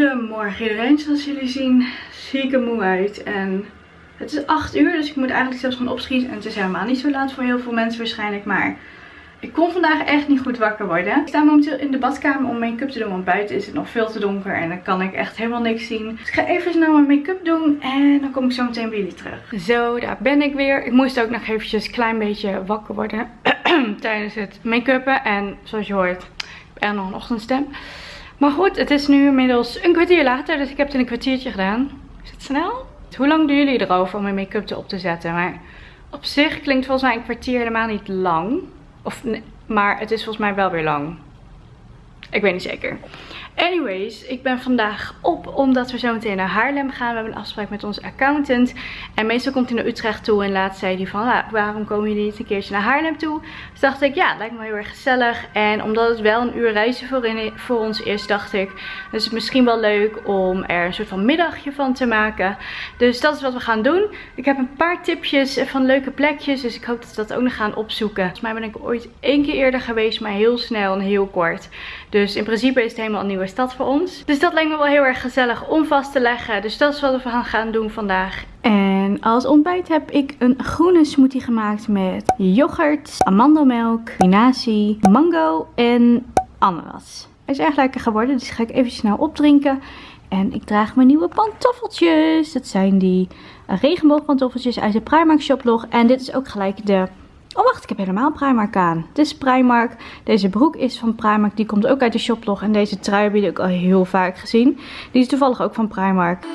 Goedemorgen iedereen, zoals jullie zien zie ik er moe uit en het is 8 uur dus ik moet eigenlijk zelfs gaan opschieten en het is helemaal niet zo laat voor heel veel mensen waarschijnlijk, maar ik kon vandaag echt niet goed wakker worden. Ik sta momenteel in de badkamer om make-up te doen, want buiten is het nog veel te donker en dan kan ik echt helemaal niks zien. Dus ik ga even snel mijn make-up doen en dan kom ik zo meteen bij jullie terug. Zo, daar ben ik weer. Ik moest ook nog eventjes een klein beetje wakker worden tijdens het make-uppen en zoals je hoort, ik heb nog een ochtendstem. Maar goed, het is nu inmiddels een kwartier later, dus ik heb het in een kwartiertje gedaan. Is het snel? Hoe lang doen jullie erover om mijn make-up op te zetten? Maar op zich klinkt volgens mij een kwartier helemaal niet lang. Of, maar het is volgens mij wel weer lang. Ik weet niet zeker. Anyways, ik ben vandaag op omdat we zo meteen naar Haarlem gaan. We hebben een afspraak met onze accountant. En meestal komt hij naar Utrecht toe en laat zei hij van, nou, waarom komen jullie niet een keertje naar Haarlem toe? Dus dacht ik, ja, lijkt me heel erg gezellig. En omdat het wel een uur reizen voor, in, voor ons is, dacht ik, dus het misschien wel leuk om er een soort van middagje van te maken. Dus dat is wat we gaan doen. Ik heb een paar tipjes van leuke plekjes, dus ik hoop dat we dat ook nog gaan opzoeken. Volgens mij ben ik ooit één keer eerder geweest, maar heel snel en heel kort. Dus in principe is het helemaal een stad voor ons. Dus dat lijkt me wel heel erg gezellig om vast te leggen. Dus dat is wat we gaan doen vandaag. En als ontbijt heb ik een groene smoothie gemaakt met yoghurt, amandelmelk, spinazie, mango en ananas. Hij is erg lekker geworden, dus ga ik even snel opdrinken. En ik draag mijn nieuwe pantoffeltjes. Dat zijn die regenboogpantoffeltjes uit de Primark shoplog. En dit is ook gelijk de Oh wacht, ik heb helemaal Primark aan. Dit is Primark. Deze broek is van Primark. Die komt ook uit de shoplog. En deze trui heb ook al heel vaak gezien. Die is toevallig ook van Primark.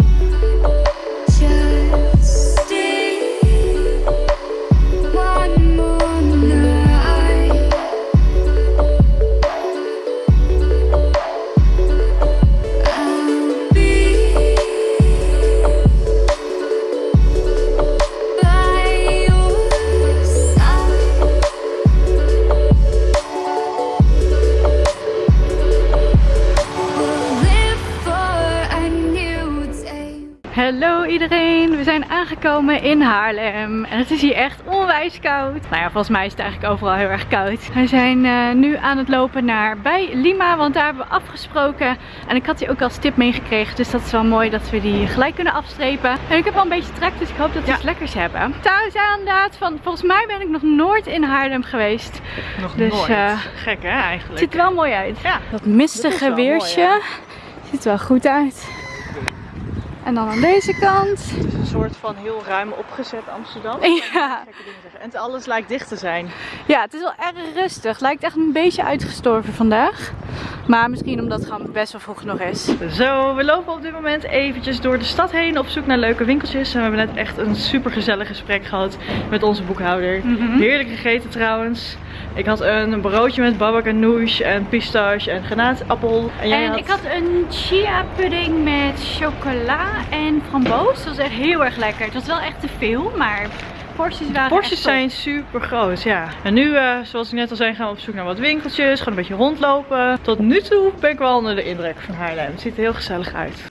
Hallo iedereen, we zijn aangekomen in Haarlem en het is hier echt onwijs koud. Nou ja, volgens mij is het eigenlijk overal heel erg koud. We zijn uh, nu aan het lopen naar bij Lima, want daar hebben we afgesproken. En ik had die ook als tip meegekregen, dus dat is wel mooi dat we die gelijk kunnen afstrepen. En ik heb al een beetje trek, dus ik hoop dat we ja. iets lekkers hebben. Thuis inderdaad, van, volgens mij ben ik nog nooit in Haarlem geweest. Nog dus, nooit. Uh, Gek hè eigenlijk. Het ziet er wel mooi uit. Ja. Dat mistige weersje mooi, ziet er wel goed uit. En dan aan deze kant. Soort van heel ruim opgezet Amsterdam. Ja. En alles lijkt dicht te zijn. Ja, het is wel erg rustig. Lijkt echt een beetje uitgestorven vandaag. Maar misschien omdat het gewoon best wel vroeg nog is. Zo, we lopen op dit moment eventjes door de stad heen op zoek naar leuke winkeltjes. En we hebben net echt een super gezellig gesprek gehad met onze boekhouder. Mm Heerlijk gegeten trouwens. Ik had een broodje met babak en nouche en pistache en granaatappel. En, jij en ik had een chia pudding met chocola en framboos. Dat was echt heel erg lekker. Het was wel echt te veel, maar porties waren Porties zijn super groot, ja. En nu, uh, zoals ik net al zei, gaan we op zoek naar wat winkeltjes. Gewoon een beetje rondlopen. Tot nu toe ben ik wel onder de indruk van Haarlem. Het ziet er heel gezellig uit.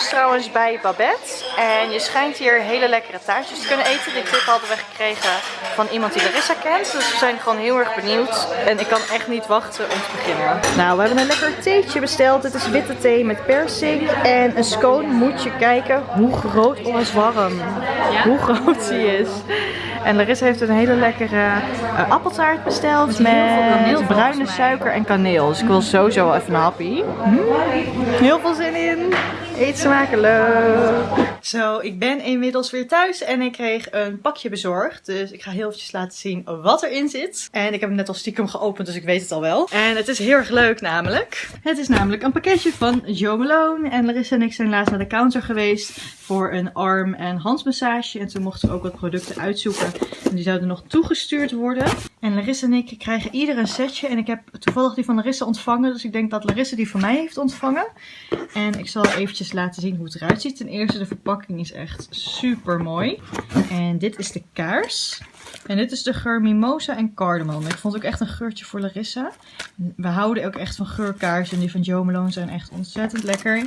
Dus trouwens bij Babette. En je schijnt hier hele lekkere taartjes te kunnen eten. Die tip hadden we gekregen van iemand die Larissa kent. Dus we zijn gewoon heel erg benieuwd. En ik kan echt niet wachten om te beginnen. Nou, we hebben een lekker theetje besteld. Dit is witte thee met persik. En een scone moet je kijken hoe groot, oh is warm. Hoe groot die is. En Larissa heeft een hele lekkere uh, appeltaart besteld met, bruine suiker en kaneel. Dus ik wil sowieso even een happy. Mm. Heel veel zin in. Eet smakelijk! Zo, ik ben inmiddels weer thuis en ik kreeg een pakje bezorgd. Dus ik ga heel eventjes laten zien wat erin zit. En ik heb hem net al stiekem geopend, dus ik weet het al wel. En het is heel erg leuk namelijk. Het is namelijk een pakketje van Joe Malone. En Larissa en ik zijn laatst naar de counter geweest voor een arm- en handmassage. En toen mochten we ook wat producten uitzoeken. En die zouden nog toegestuurd worden. En Larissa en ik krijgen ieder een setje. En ik heb toevallig die van Larissa ontvangen. Dus ik denk dat Larissa die van mij heeft ontvangen. En ik zal eventjes laten zien hoe het eruit ziet. Ten eerste de verpakking is echt super mooi. En dit is de kaars. En dit is de geur Mimosa en Cardamom. Ik vond ook echt een geurtje voor Larissa. We houden ook echt van geurkaarsen. En die van Jo Malone zijn echt ontzettend lekker.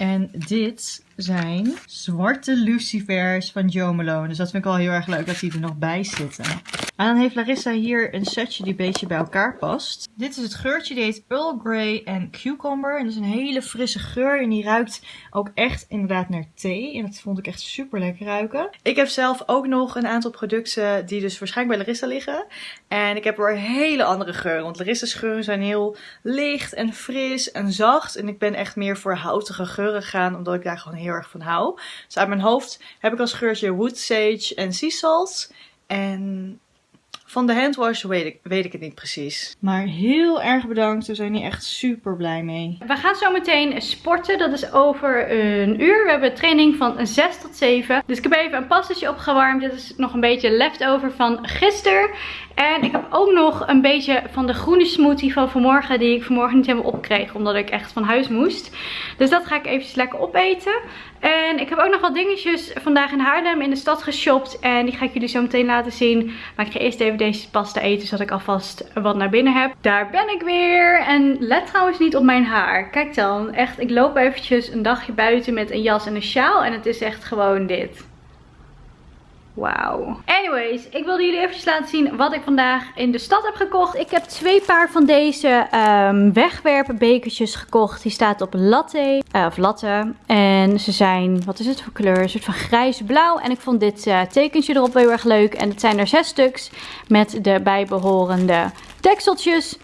En dit zijn zwarte lucifers van Jo Malone. Dus dat vind ik wel heel erg leuk dat die er nog bij zitten. En dan heeft Larissa hier een setje die een beetje bij elkaar past. Dit is het geurtje, die heet Earl Grey en Cucumber. En dat is een hele frisse geur en die ruikt ook echt inderdaad naar thee. En dat vond ik echt super lekker ruiken. Ik heb zelf ook nog een aantal producten die dus waarschijnlijk bij Larissa liggen. En ik heb er hele andere geur. Want Larissa's geuren zijn heel licht en fris en zacht. En ik ben echt meer voor houtige geuren gegaan, omdat ik daar gewoon heel erg van hou. Dus uit mijn hoofd heb ik als geurtje Wood Sage en Sea Salt. En van de handwash weet ik, weet ik het niet precies. Maar heel erg bedankt. We zijn hier echt super blij mee. We gaan zo meteen sporten. Dat is over een uur. We hebben training van 6 tot 7. Dus ik heb even een pastetje opgewarmd. Dit is nog een beetje leftover van gisteren. En ik heb ook nog een beetje van de groene smoothie van vanmorgen. Die ik vanmorgen niet helemaal opkreeg. Omdat ik echt van huis moest. Dus dat ga ik eventjes lekker opeten. En ik heb ook nog wat dingetjes vandaag in Haarlem in de stad geshopt. En die ga ik jullie zo meteen laten zien. Maar ik ga eerst even deze pasta eten. Zodat ik alvast wat naar binnen heb. Daar ben ik weer. En let trouwens niet op mijn haar. Kijk dan. Echt, ik loop eventjes een dagje buiten met een jas en een sjaal. En het is echt gewoon dit. Wauw. Anyways, ik wilde jullie eventjes laten zien wat ik vandaag in de stad heb gekocht. Ik heb twee paar van deze um, wegwerpbekertjes gekocht. Die staat op latte, uh, of latte. En ze zijn, wat is het voor kleur? Een soort van grijs-blauw. En ik vond dit uh, tekentje erop heel erg leuk. En het zijn er zes stuks met de bijbehorende dekseltjes.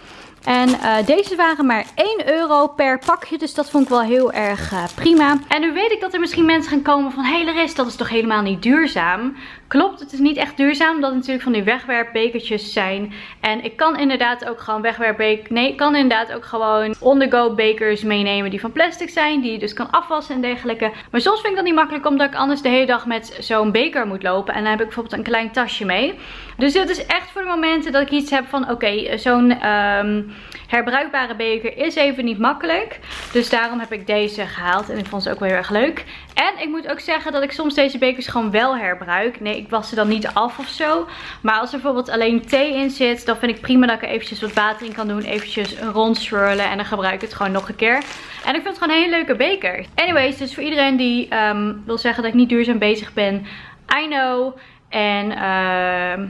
En uh, deze waren maar 1 euro per pakje. Dus dat vond ik wel heel erg uh, prima. En nu weet ik dat er misschien mensen gaan komen van... Hé hey dat is toch helemaal niet duurzaam? Klopt, het is niet echt duurzaam. Omdat het natuurlijk van die wegwerpbekertjes zijn. En ik kan inderdaad ook gewoon wegwerpbeker... Nee, ik kan inderdaad ook gewoon on-the-go bekers meenemen die van plastic zijn. Die je dus kan afwassen en dergelijke. Maar soms vind ik dat niet makkelijk omdat ik anders de hele dag met zo'n beker moet lopen. En dan heb ik bijvoorbeeld een klein tasje mee. Dus dit is echt voor de momenten dat ik iets heb van... Oké, zo'n... Um, herbruikbare beker is even niet makkelijk. Dus daarom heb ik deze gehaald. En ik vond ze ook wel heel erg leuk. En ik moet ook zeggen dat ik soms deze bekers gewoon wel herbruik. Nee, ik was ze dan niet af of zo. Maar als er bijvoorbeeld alleen thee in zit, dan vind ik prima dat ik er eventjes wat water in kan doen. Eventjes rondswirlen en dan gebruik ik het gewoon nog een keer. En ik vind het gewoon een hele leuke beker. Anyways, dus voor iedereen die um, wil zeggen dat ik niet duurzaam bezig ben. I know. En... Uh,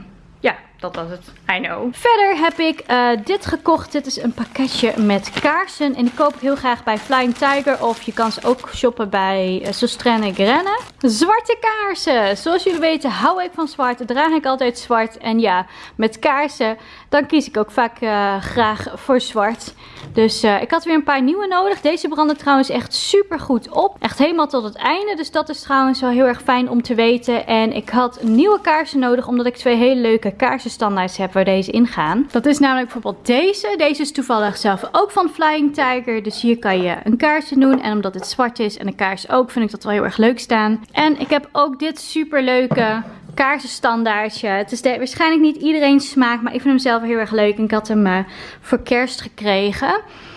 dat was het. I know. Verder heb ik uh, dit gekocht. Dit is een pakketje met kaarsen. En die koop ik heel graag bij Flying Tiger. Of je kan ze ook shoppen bij uh, Sostrenne Grenne. Zwarte kaarsen. Zoals jullie weten hou ik van zwart. Draag ik altijd zwart. En ja, met kaarsen dan kies ik ook vaak uh, graag voor zwart. Dus uh, ik had weer een paar nieuwe nodig. Deze branden trouwens echt super goed op. Echt helemaal tot het einde. Dus dat is trouwens wel heel erg fijn om te weten. En ik had nieuwe kaarsen nodig. Omdat ik twee hele leuke kaarsenstandaards heb waar deze in gaan. Dat is namelijk bijvoorbeeld deze. Deze is toevallig zelf ook van Flying Tiger. Dus hier kan je een kaarsje doen. En omdat het zwart is en een kaars ook vind ik dat wel heel erg leuk staan. En ik heb ook dit super leuke kaarsenstandaardje. Het is waarschijnlijk niet iedereen smaak, maar ik vind hem zelf heel erg leuk. En ik had hem uh, voor kerst gekregen.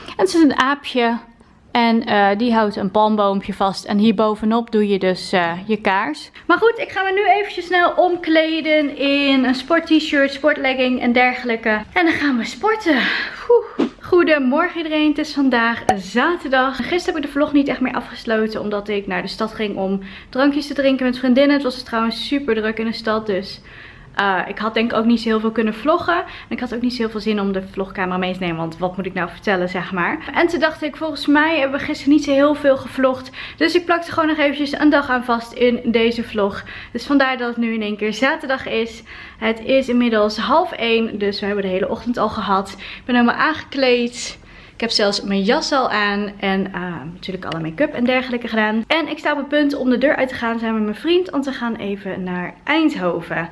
En het is een aapje. En uh, die houdt een palmboompje vast. En hier bovenop doe je dus uh, je kaars. Maar goed, ik ga me nu eventjes snel omkleden in een sport t-shirt, sportlegging en dergelijke. En dan gaan we sporten. Oeh. Goedemorgen iedereen, het is vandaag zaterdag. Gisteren heb ik de vlog niet echt meer afgesloten omdat ik naar de stad ging om drankjes te drinken met vriendinnen. Het was trouwens super druk in de stad, dus uh, ik had denk ik ook niet zo heel veel kunnen vloggen. En ik had ook niet zo heel veel zin om de vlogcamera mee te nemen. Want wat moet ik nou vertellen, zeg maar. En toen dacht ik, volgens mij hebben we gisteren niet zo heel veel gevlogd. Dus ik plakte gewoon nog eventjes een dag aan vast in deze vlog. Dus vandaar dat het nu in één keer zaterdag is. Het is inmiddels half één. Dus we hebben de hele ochtend al gehad. Ik ben helemaal aangekleed. Ik heb zelfs mijn jas al aan en uh, natuurlijk alle make-up en dergelijke gedaan. En ik sta op het punt om de deur uit te gaan samen met mijn vriend. Want we gaan even naar Eindhoven.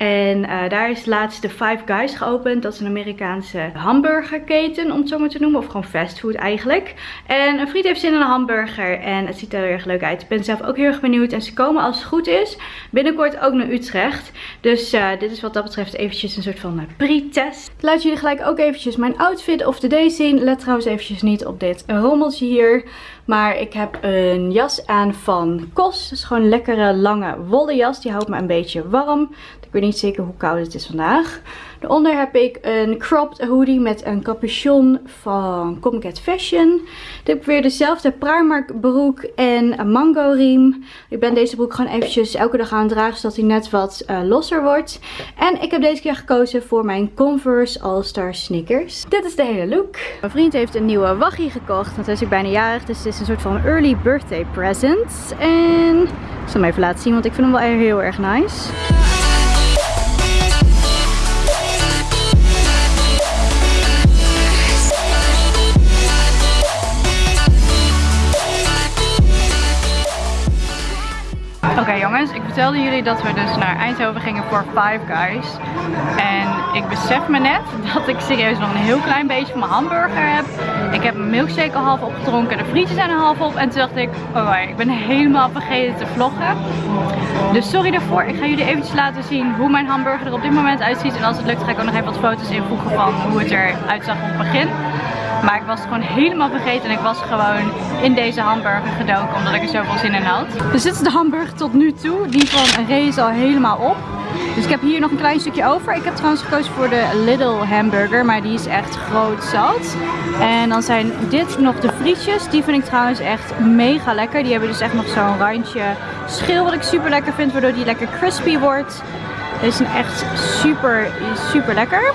En uh, daar is laatst de Five Guys geopend. Dat is een Amerikaanse hamburgerketen, om het zo maar te noemen. Of gewoon fastfood eigenlijk. En een vriend heeft zin in een hamburger. En het ziet er heel erg leuk uit. Ik ben zelf ook heel erg benieuwd. En ze komen als het goed is binnenkort ook naar Utrecht. Dus uh, dit is wat dat betreft eventjes een soort van uh, pre-test. Laat jullie gelijk ook eventjes mijn outfit of the day zien. Let trouwens eventjes niet op dit rommeltje hier. Maar ik heb een jas aan van Kos. Dat is gewoon een lekkere lange wollen jas. Die houdt me een beetje warm. Ik weet niet zeker hoe koud het is vandaag. Daaronder heb ik een cropped hoodie met een capuchon van Comcat Fashion. Dan heb ik weer dezelfde Primark broek en een mango riem. Ik ben deze broek gewoon eventjes elke dag aan het dragen zodat hij net wat uh, losser wordt. En ik heb deze keer gekozen voor mijn Converse All-Star sneakers. Dit is de hele look. Mijn vriend heeft een nieuwe waggie gekocht, want hij is bijna jarig. Dus het is een soort van early birthday present. En ik zal hem even laten zien, want ik vind hem wel heel erg nice. Ik vertelde jullie dat we dus naar Eindhoven gingen voor Five Guys. En ik besef me net dat ik serieus nog een heel klein beetje van mijn hamburger heb. Ik heb mijn milkshake al half opgedronken, de frietjes zijn er half op. En toen dacht ik, oh ik ben helemaal vergeten te vloggen. Dus sorry daarvoor. Ik ga jullie eventjes laten zien hoe mijn hamburger er op dit moment uitziet. En als het lukt ga ik ook nog even wat foto's invoegen van hoe het eruit zag op het begin. Maar ik was gewoon helemaal vergeten en ik was gewoon in deze hamburger gedoken omdat ik er zoveel zin in had. Dus dit is de hamburger tot nu toe. Die van Ray is al helemaal op. Dus ik heb hier nog een klein stukje over. Ik heb trouwens gekozen voor de Little hamburger, maar die is echt groot zat. En dan zijn dit nog de frietjes. Die vind ik trouwens echt mega lekker. Die hebben dus echt nog zo'n randje schil wat ik super lekker vind, waardoor die lekker crispy wordt. Deze zijn echt super, super lekker.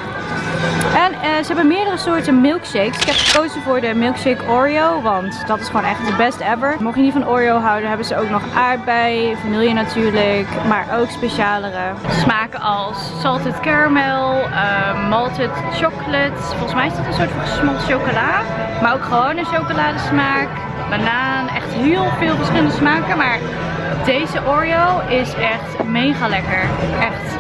En uh, ze hebben meerdere soorten milkshakes. Ik heb gekozen voor de milkshake Oreo, want dat is gewoon echt de best ever. Mocht je niet van Oreo houden, hebben ze ook nog aardbei, vanille natuurlijk, maar ook specialere smaken als salted caramel, uh, malted chocolate. Volgens mij is dat een soort van gesmolten chocola, maar ook gewoon een chocoladesmaak, banaan, echt heel veel verschillende smaken, maar deze Oreo is echt mega lekker. Echt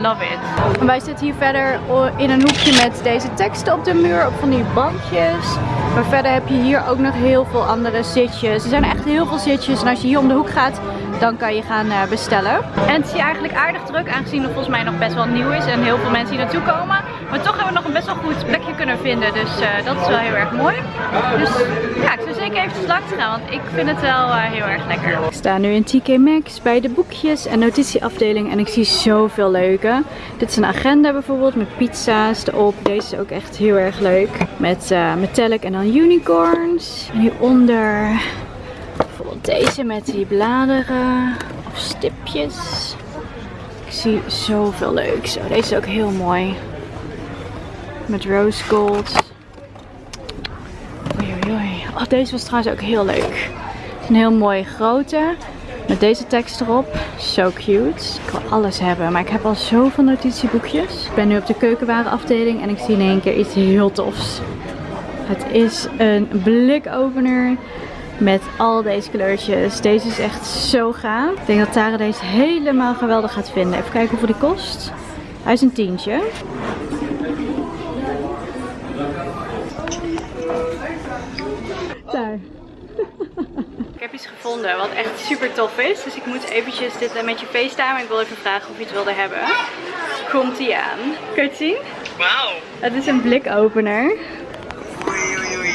love it. Wij zitten hier verder in een hoekje met deze teksten op de muur, op van die bankjes. Maar verder heb je hier ook nog heel veel andere zitjes. Er zijn echt heel veel zitjes en als je hier om de hoek gaat, dan kan je gaan eh, bestellen. En het is hier eigenlijk aardig druk, aangezien het volgens mij nog best wel nieuw is en heel veel mensen hier naartoe komen. Maar toch hebben we nog een best wel goed plekje kunnen vinden, dus uh, dat is wel heel erg mooi. Dus ja, ik zou zeker even langs gaan, want ik vind het wel uh, heel erg lekker. Ik sta nu in TK Maxx bij de boekjes en notitieafdeling en ik zie zoveel leuke. Dit is een agenda bijvoorbeeld met pizza's erop. Deze is ook echt heel erg leuk. Met uh, metallic en dan unicorns. En hieronder bijvoorbeeld deze met die bladeren of stipjes. Ik zie zoveel leuks. Oh, deze is ook heel mooi. Met rose gold. Oei, oei, oei. Oh, deze was trouwens ook heel leuk. Een heel mooie grote. Met deze tekst erop. Zo cute. Ik wil alles hebben. Maar ik heb al zoveel notitieboekjes. Ik ben nu op de keukenwarenafdeling. En ik zie in één keer iets heel tofs. Het is een blikopener. Met al deze kleurtjes. Deze is echt zo gaaf. Ik denk dat Tara deze helemaal geweldig gaat vinden. Even kijken hoeveel die kost. Hij is een tientje. Daar. Ik heb iets gevonden wat echt super tof is. Dus ik moet eventjes dit met je facetimen. Ik wil even vragen of je het wilde hebben. Komt ie aan. Kun je het zien? Wauw. Het is een blikopener.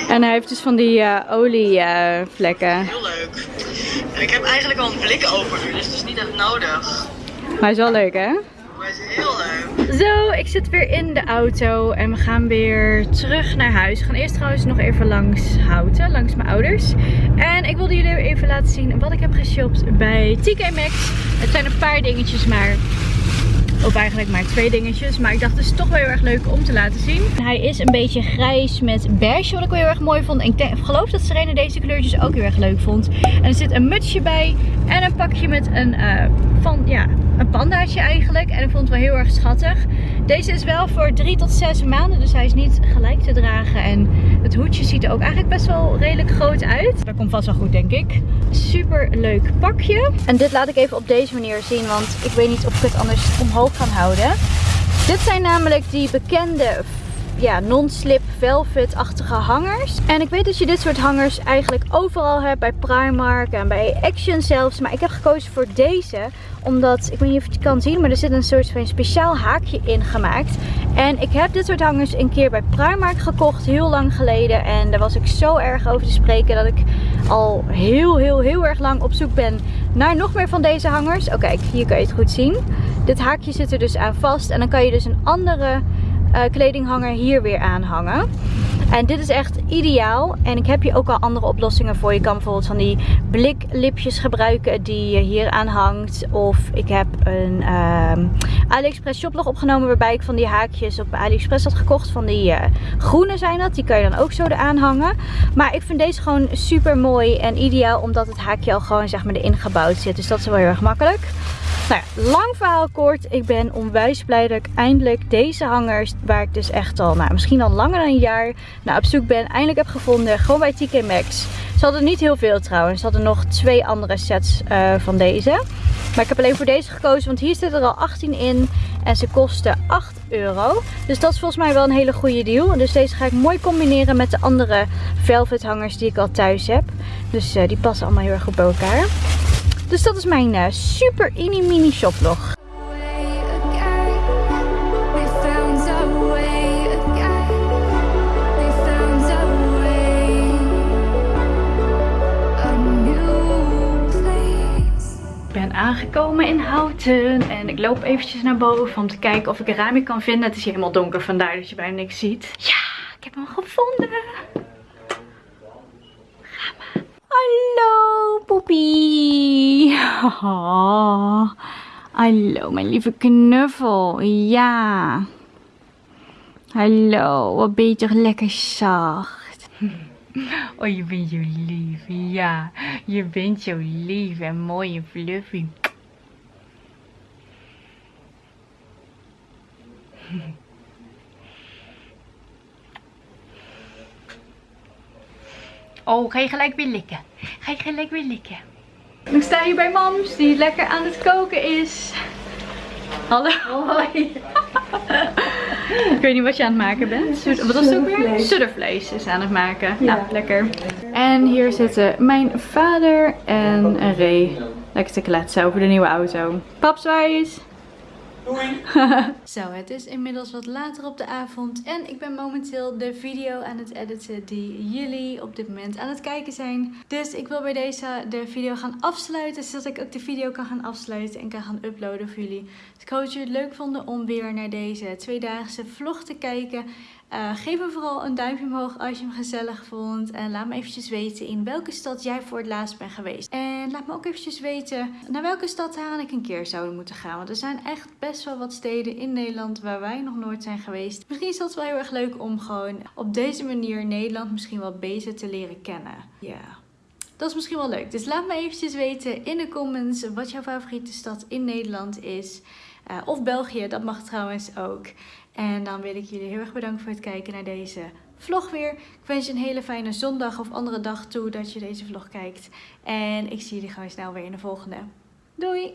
En hij heeft dus van die uh, olievlekken. Heel leuk. Ik heb eigenlijk al een blikopener, dus het is niet echt nodig. maar hij is wel leuk hè? Is heel leuk. Zo, ik zit weer in de auto en we gaan weer terug naar huis. We gaan eerst trouwens nog even langs Houten, langs mijn ouders. En ik wilde jullie even laten zien wat ik heb geshopt bij TK Maxx. Het zijn een paar dingetjes, maar of eigenlijk maar twee dingetjes. Maar ik dacht het is toch wel heel erg leuk om te laten zien. Hij is een beetje grijs met beige wat ik wel heel erg mooi vond. En ik geloof dat Serena deze kleurtjes ook heel erg leuk vond. En er zit een mutsje bij. En een pakje met een, uh, van, ja, een pandaatje eigenlijk. En ik vond het wel heel erg schattig. Deze is wel voor 3 tot 6 maanden. Dus hij is niet gelijk te dragen. En het hoedje ziet er ook eigenlijk best wel redelijk groot uit. Dat komt vast wel goed denk ik. Super leuk pakje. En dit laat ik even op deze manier zien. Want ik weet niet of ik het anders omhoog kan houden. Dit zijn namelijk die bekende ja, non-slip velvet-achtige hangers. En ik weet dat je dit soort hangers eigenlijk overal hebt. Bij Primark en bij Action zelfs. Maar ik heb gekozen voor deze. Omdat, ik weet niet of je het kan zien, maar er zit een soort van speciaal haakje in gemaakt. En ik heb dit soort hangers een keer bij Primark gekocht, heel lang geleden. En daar was ik zo erg over te spreken dat ik al heel, heel, heel erg lang op zoek ben naar nog meer van deze hangers. Oh kijk, hier kan je het goed zien. Dit haakje zit er dus aan vast. En dan kan je dus een andere uh, kledinghanger hier weer aanhangen. En dit is echt ideaal. En ik heb hier ook al andere oplossingen voor. Je kan bijvoorbeeld van die bliklipjes gebruiken die je hier aan hangt. Of ik heb een um, AliExpress shoplog opgenomen waarbij ik van die haakjes op AliExpress had gekocht. Van die uh, groene zijn dat. Die kan je dan ook zo eraan hangen. Maar ik vind deze gewoon super mooi en ideaal omdat het haakje al gewoon zeg maar erin gebouwd zit. Dus dat is wel heel erg makkelijk. Nou ja, lang verhaal kort. Ik ben onwijs blij dat ik eindelijk deze hangers, waar ik dus echt al, nou misschien al langer dan een jaar nou, op zoek ben, eindelijk heb gevonden. Gewoon bij TK Maxx. Ze hadden niet heel veel trouwens. Ze hadden nog twee andere sets uh, van deze. Maar ik heb alleen voor deze gekozen, want hier zitten er al 18 in. En ze kosten 8 euro. Dus dat is volgens mij wel een hele goede deal. Dus deze ga ik mooi combineren met de andere velvet hangers die ik al thuis heb. Dus uh, die passen allemaal heel erg goed bij elkaar. Dus dat is mijn uh, super mini mini shoplog. Ik ben aangekomen in Houten en ik loop eventjes naar boven om te kijken of ik een raampje kan vinden. Het is hier helemaal donker, vandaar dat je bijna niks ziet. Ja, ik heb hem gevonden. Hallo, poepie. Oh, hallo, mijn lieve knuffel. Ja. Hallo, wat ben je toch lekker zacht. Oh, je bent zo lief. Ja, je bent zo lief en mooi en fluffy. Oh, ga je gelijk weer likken. Ga je gelijk weer likken. Ik sta hier bij mams die lekker aan het koken is. Hallo. Hoi. ik weet niet wat je aan het maken bent. Wat was het ook weer? Suddervlees is aan het maken. Ja. Nou, lekker. En hier zitten mijn vader en Ray. Lekker te kletsen over de nieuwe auto. Paps, waar is? Doei! Zo, het is inmiddels wat later op de avond en ik ben momenteel de video aan het editen die jullie op dit moment aan het kijken zijn. Dus ik wil bij deze de video gaan afsluiten, zodat ik ook de video kan gaan afsluiten en kan gaan uploaden voor jullie. Dus ik hoop dat jullie het leuk vonden om weer naar deze tweedaagse vlog te kijken. Uh, geef me vooral een duimpje omhoog als je hem gezellig vond. En laat me eventjes weten in welke stad jij voor het laatst bent geweest. En laat me ook eventjes weten naar welke stad ik een keer zouden moeten gaan. Want er zijn echt best wel wat steden in Nederland waar wij nog nooit zijn geweest. Misschien is dat wel heel erg leuk om gewoon op deze manier Nederland misschien wel beter te leren kennen. Ja. Dat is misschien wel leuk. Dus laat me eventjes weten in de comments wat jouw favoriete stad in Nederland is. Uh, of België, dat mag trouwens ook. En dan wil ik jullie heel erg bedanken voor het kijken naar deze vlog weer. Ik wens je een hele fijne zondag of andere dag toe dat je deze vlog kijkt. En ik zie jullie gewoon snel weer in de volgende. Doei!